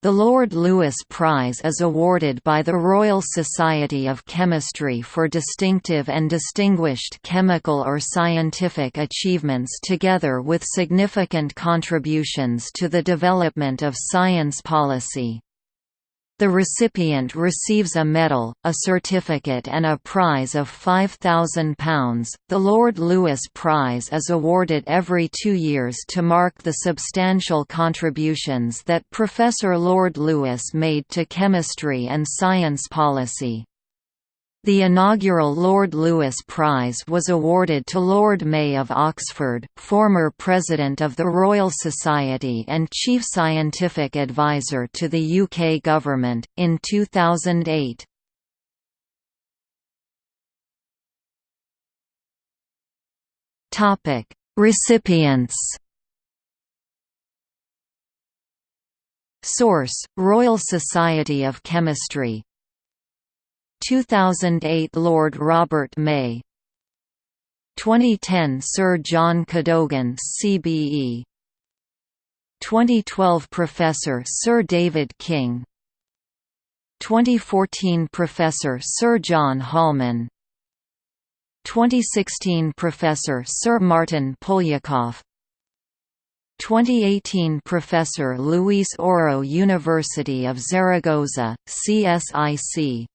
The Lord Lewis Prize is awarded by the Royal Society of Chemistry for distinctive and distinguished chemical or scientific achievements together with significant contributions to the development of science policy. The recipient receives a medal, a certificate, and a prize of £5,000. The Lord Lewis Prize is awarded every two years to mark the substantial contributions that Professor Lord Lewis made to chemistry and science policy. The inaugural Lord Lewis Prize was awarded to Lord May of Oxford, former President of the Royal Society and Chief Scientific Advisor to the UK Government, in 2008. Recipients Source: Royal Society of Chemistry 2008 Lord Robert May. 2010 Sir John Cadogan CBE 2012 Professor Sir David King. 2014 Professor Sir John Holman. 2016 Professor Sir Martyn Poliakoff. 2018 Professor Luis Oro University of Zaragoza, CSIC